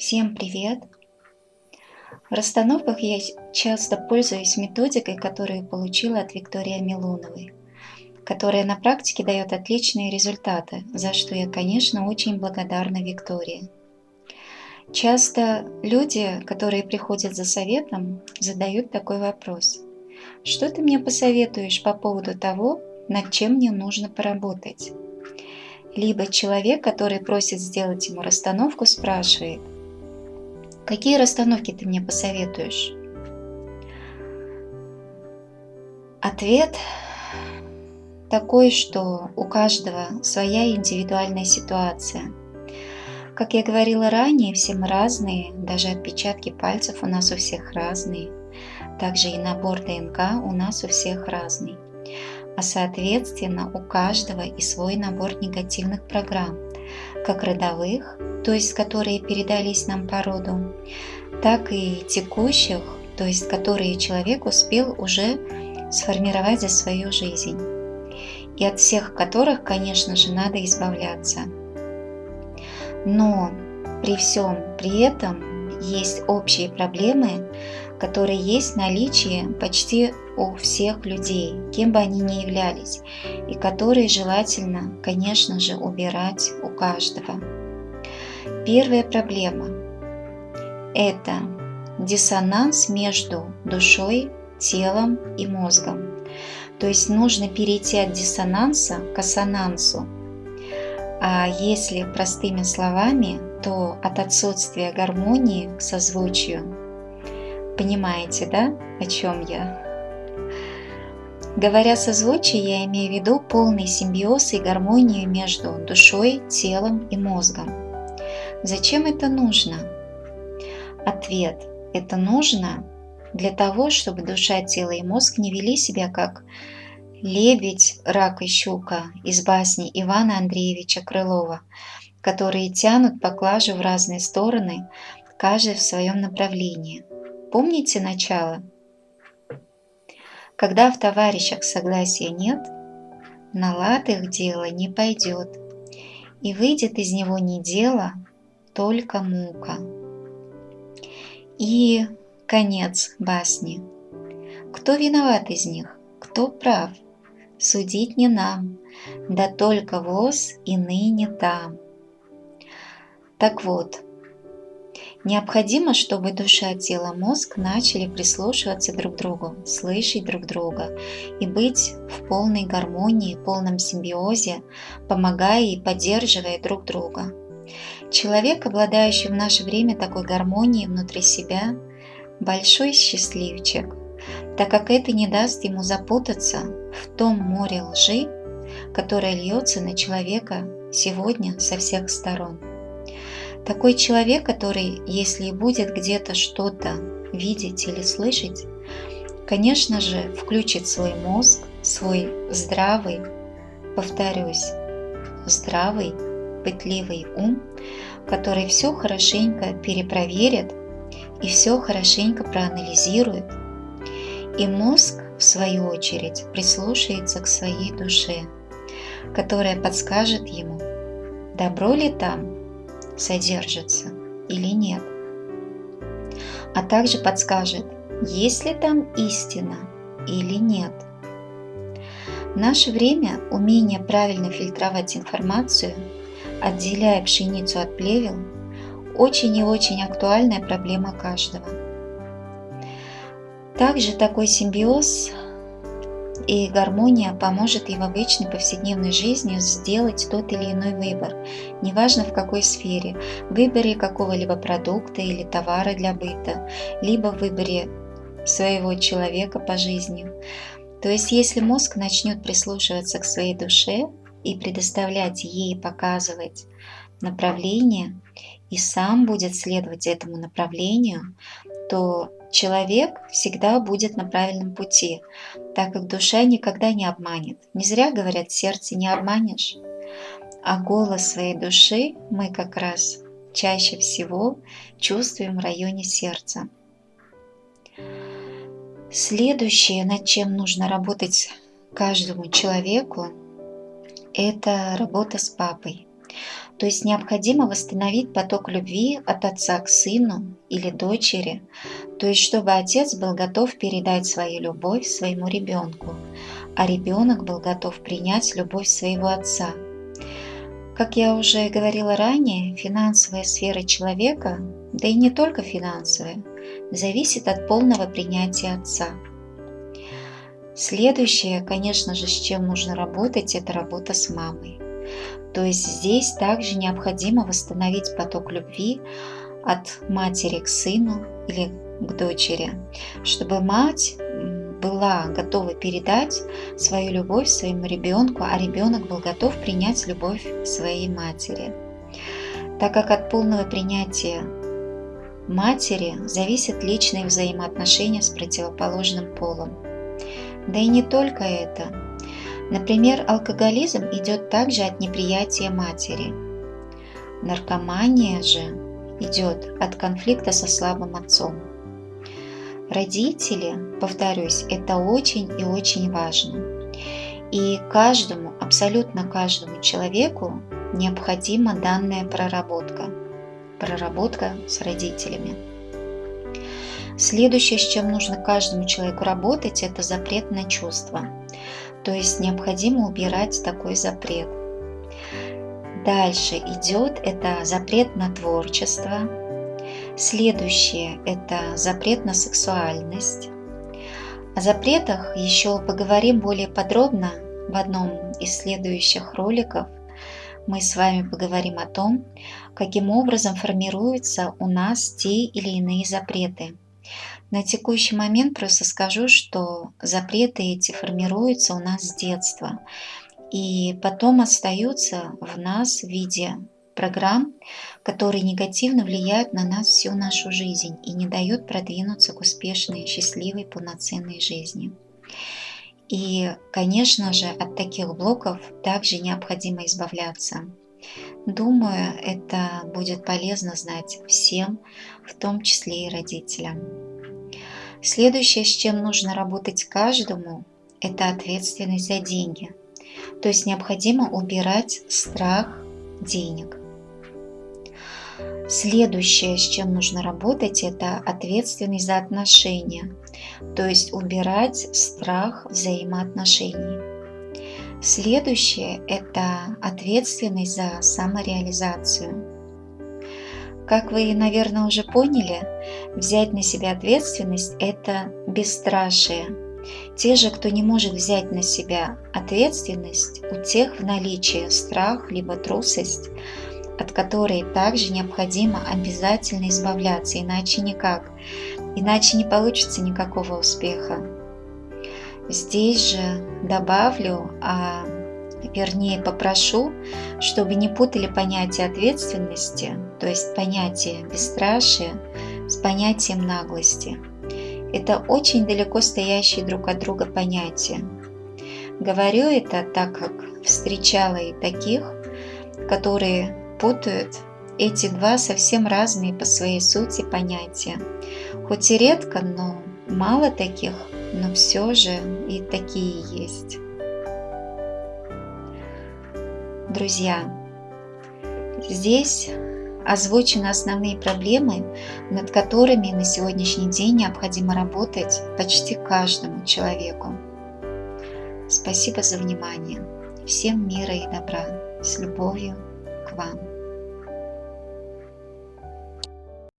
Всем привет! В расстановках я часто пользуюсь методикой, которую получила от Виктории Милоновой, которая на практике дает отличные результаты, за что я, конечно, очень благодарна Виктории. Часто люди, которые приходят за советом, задают такой вопрос. Что ты мне посоветуешь по поводу того, над чем мне нужно поработать? Либо человек, который просит сделать ему расстановку, спрашивает, какие расстановки ты мне посоветуешь? Ответ такой, что у каждого своя индивидуальная ситуация – как я говорила ранее, все мы разные, даже отпечатки пальцев у нас у всех разные. Также и набор ДНК у нас у всех разный. А соответственно у каждого и свой набор негативных программ, как родовых, то есть которые передались нам по роду, так и текущих, то есть которые человек успел уже сформировать за свою жизнь. И от всех которых, конечно же, надо избавляться – но при всем при этом есть общие проблемы, которые есть в наличии почти у всех людей, кем бы они ни являлись, и которые желательно, конечно же, убирать у каждого. Первая проблема – это диссонанс между душой, телом и мозгом. То есть нужно перейти от диссонанса к ассонансу – а если простыми словами, то от отсутствия гармонии к созвучию. Понимаете, да, о чем я? Говоря созвучие, я имею в виду полный симбиоз и гармонию между душой, телом и мозгом. Зачем это нужно? Ответ – это нужно для того, чтобы душа, тело и мозг не вели себя как Лебедь, рак и щука из басни Ивана Андреевича Крылова, которые тянут поклажу в разные стороны, каждый в своем направлении. Помните начало? Когда в товарищах согласия нет, на лад их дело не пойдет, и выйдет из него не дело, только мука. И конец басни. Кто виноват из них? Кто прав? судить не нам, да только воз и ныне там. Так вот, необходимо, чтобы душа, тело, мозг начали прислушиваться друг к другу, слышать друг друга и быть в полной гармонии, полном симбиозе, помогая и поддерживая друг друга. Человек, обладающий в наше время такой гармонией внутри себя, большой счастливчик, так как это не даст ему запутаться в том море лжи, которое льется на человека сегодня со всех сторон. Такой человек, который, если и будет где-то что-то видеть или слышать, конечно же, включит свой мозг, свой здравый, повторюсь, здравый, пытливый ум, который все хорошенько перепроверит и все хорошенько проанализирует. И мозг, в свою очередь, прислушается к своей душе, которая подскажет ему, добро ли там содержится или нет, а также подскажет, есть ли там истина или нет. В наше время умение правильно фильтровать информацию, отделяя пшеницу от плевел, очень и очень актуальная проблема каждого – также такой симбиоз и гармония поможет и в обычной повседневной жизни сделать тот или иной выбор, неважно в какой сфере, в выборе какого-либо продукта или товара для быта, либо в выборе своего человека по жизни. То есть если мозг начнет прислушиваться к своей душе и предоставлять ей показывать направление, и сам будет следовать этому направлению, то человек всегда будет на правильном пути, так как душа никогда не обманет. Не зря говорят, сердце не обманешь. А голос своей души мы как раз чаще всего чувствуем в районе сердца. Следующее, над чем нужно работать каждому человеку, это работа с папой. То есть необходимо восстановить поток любви от отца к сыну или дочери, то есть чтобы отец был готов передать свою любовь своему ребенку, а ребенок был готов принять любовь своего отца. Как я уже говорила ранее, финансовая сфера человека, да и не только финансовая, зависит от полного принятия отца. Следующее, конечно же, с чем нужно работать, это работа с мамой. То есть здесь также необходимо восстановить поток любви от матери к сыну или к дочери, чтобы мать была готова передать свою любовь своему ребенку, а ребенок был готов принять любовь своей матери. Так как от полного принятия матери зависят личные взаимоотношения с противоположным полом. Да и не только это. Например, алкоголизм идет также от неприятия матери. Наркомания же идет от конфликта со слабым отцом. Родители, повторюсь, это очень и очень важно. И каждому, абсолютно каждому человеку необходима данная проработка. Проработка с родителями. Следующее, с чем нужно каждому человеку работать, это запрет на чувства. То есть необходимо убирать такой запрет. Дальше идет это запрет на творчество. Следующее это запрет на сексуальность. О запретах еще поговорим более подробно в одном из следующих роликов. Мы с вами поговорим о том, каким образом формируются у нас те или иные запреты. На текущий момент просто скажу, что запреты эти формируются у нас с детства и потом остаются в нас в виде программ, которые негативно влияют на нас всю нашу жизнь и не дают продвинуться к успешной, счастливой, полноценной жизни. И, конечно же, от таких блоков также необходимо избавляться. Думаю, это будет полезно знать всем, в том числе и родителям. Следующее, с чем нужно работать каждому, это ответственность за деньги. То есть необходимо убирать страх денег. Следующее, с чем нужно работать, это ответственность за отношения. То есть убирать страх взаимоотношений. Следующее – это ответственность за самореализацию. Как вы, наверное, уже поняли, взять на себя ответственность – это бесстрашие. Те же, кто не может взять на себя ответственность, у тех в наличии страх либо трусость, от которой также необходимо обязательно избавляться, иначе никак, иначе не получится никакого успеха. Здесь же добавлю, а вернее попрошу, чтобы не путали понятие ответственности, то есть понятие бесстрашия, с понятием наглости. Это очень далеко стоящие друг от друга понятия. Говорю это так как встречала и таких, которые путают эти два совсем разные по своей сути понятия. Хоть и редко, но мало таких, но все же и такие есть. Друзья, здесь озвучены основные проблемы, над которыми на сегодняшний день необходимо работать почти каждому человеку. Спасибо за внимание. Всем мира и добра. С любовью к вам.